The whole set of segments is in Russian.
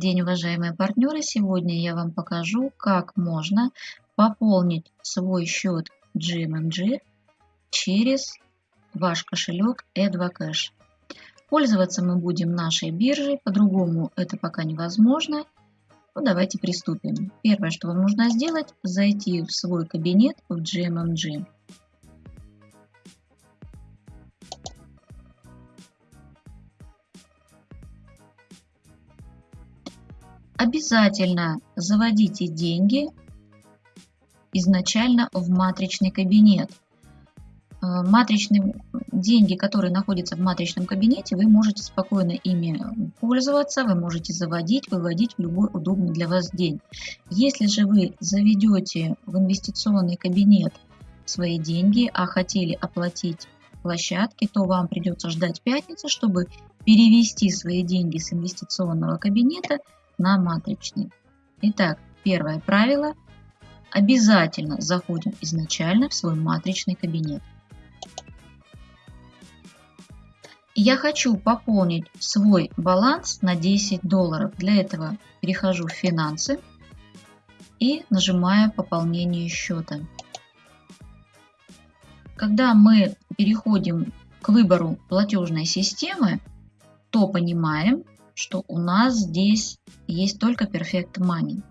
день, уважаемые партнеры! Сегодня я вам покажу, как можно пополнить свой счет GMMG через ваш кошелек E2Cash. Пользоваться мы будем нашей биржей, по-другому это пока невозможно. Ну, давайте приступим. Первое, что вам нужно сделать, зайти в свой кабинет в GMMG. Обязательно заводите деньги изначально в матричный кабинет. Э, матричные деньги, которые находятся в матричном кабинете, вы можете спокойно ими пользоваться, вы можете заводить, выводить в любой удобный для вас день. Если же вы заведете в инвестиционный кабинет свои деньги, а хотели оплатить площадки, то вам придется ждать пятницы, чтобы перевести свои деньги с инвестиционного кабинета на матричный. Итак, первое правило. Обязательно заходим изначально в свой матричный кабинет. Я хочу пополнить свой баланс на 10 долларов. Для этого перехожу в финансы и нажимаю пополнение счета. Когда мы переходим к выбору платежной системы, то понимаем, что у нас здесь есть только Perfect Money.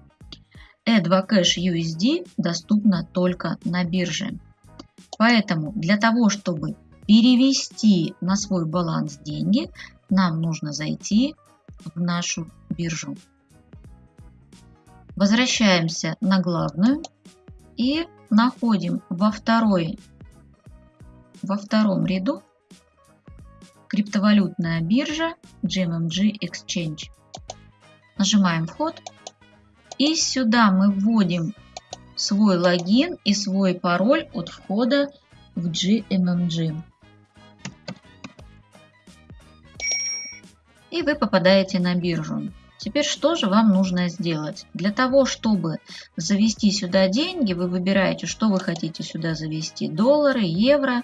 E2 Cash USD доступна только на бирже. Поэтому для того, чтобы перевести на свой баланс деньги, нам нужно зайти в нашу биржу. Возвращаемся на главную и находим во, второй, во втором ряду криптовалютная биржа GMMG Exchange. Нажимаем вход и сюда мы вводим свой логин и свой пароль от входа в GMMG. И вы попадаете на биржу. Теперь что же вам нужно сделать? Для того, чтобы завести сюда деньги, вы выбираете, что вы хотите сюда завести. Доллары, евро,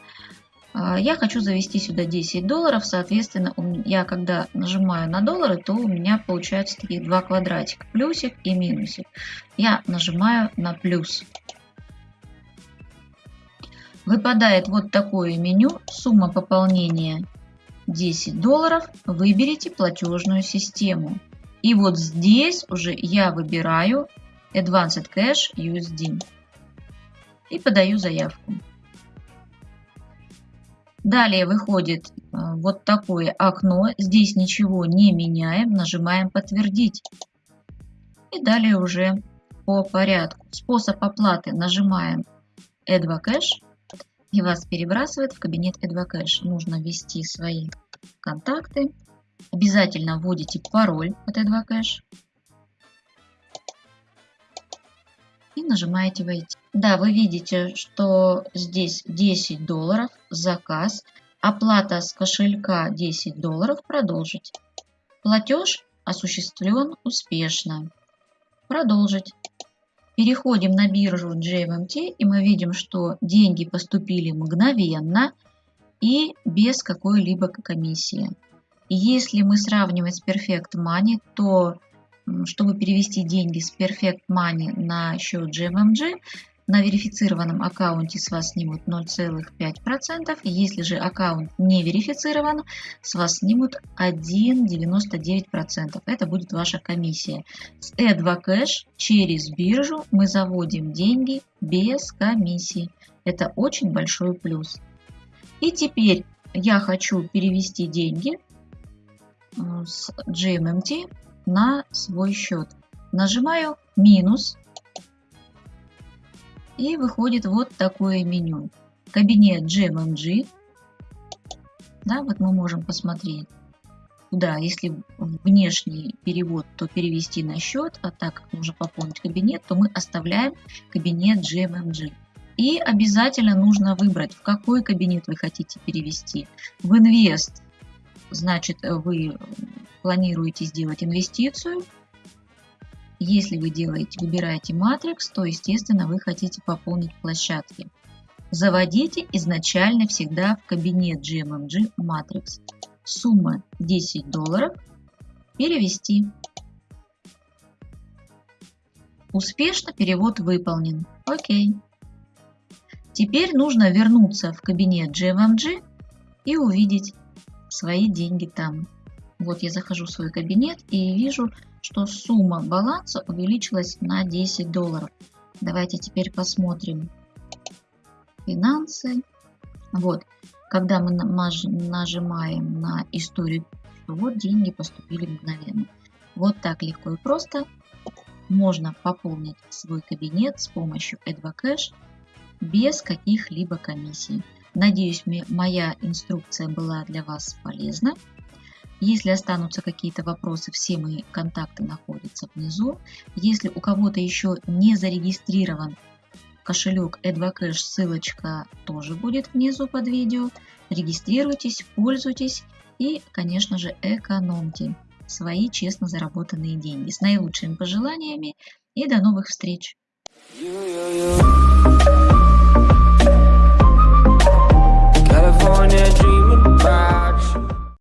я хочу завести сюда 10 долларов, соответственно, я когда нажимаю на доллары, то у меня получаются такие два квадратика, плюсик и минусик. Я нажимаю на плюс. Выпадает вот такое меню, сумма пополнения 10 долларов, выберите платежную систему. И вот здесь уже я выбираю Advanced Cash USD и подаю заявку. Далее выходит э, вот такое окно. Здесь ничего не меняем. Нажимаем «Подтвердить». И далее уже по порядку. Способ оплаты нажимаем «Эдвокэш» и вас перебрасывает в кабинет «Эдвокэш». Нужно ввести свои контакты. Обязательно вводите пароль от «Эдвокэш». И нажимаете «Войти». Да, вы видите, что здесь 10 долларов, заказ, оплата с кошелька 10 долларов, продолжить. Платеж осуществлен успешно. Продолжить. Переходим на биржу GMMT и мы видим, что деньги поступили мгновенно и без какой-либо комиссии. Если мы сравниваем с Perfect Money, то чтобы перевести деньги с Perfect Money на счет GMMG, на верифицированном аккаунте с вас снимут 0,5%. Если же аккаунт не верифицирован, с вас снимут 1,99%. Это будет ваша комиссия. С E2Cash через биржу мы заводим деньги без комиссии. Это очень большой плюс. И теперь я хочу перевести деньги э, с GMMT на свой счет. Нажимаю минус и выходит вот такое меню. Кабинет GMMG. Да, вот мы можем посмотреть. Да, если внешний перевод, то перевести на счет, а так как нужно пополнить кабинет, то мы оставляем кабинет GMMG. И обязательно нужно выбрать, в какой кабинет вы хотите перевести. В инвест, значит, вы планируете сделать инвестицию, если вы делаете, выбираете матрикс, то, естественно, вы хотите пополнить площадки. Заводите изначально всегда в кабинет GMMG Matrix. Сумма 10 долларов. Перевести. Успешно перевод выполнен. Окей. Теперь нужно вернуться в кабинет GMMG и увидеть свои деньги там. Вот я захожу в свой кабинет и вижу, что сумма баланса увеличилась на 10 долларов. Давайте теперь посмотрим финансы. Вот, когда мы нажимаем на историю, вот деньги поступили мгновенно. Вот так легко и просто можно пополнить свой кабинет с помощью EdvoCash без каких-либо комиссий. Надеюсь, моя инструкция была для вас полезна. Если останутся какие-то вопросы, все мои контакты находятся внизу. Если у кого-то еще не зарегистрирован кошелек EdvoCash, ссылочка тоже будет внизу под видео. Регистрируйтесь, пользуйтесь и, конечно же, экономьте свои честно заработанные деньги. С наилучшими пожеланиями и до новых встреч! You, you, you.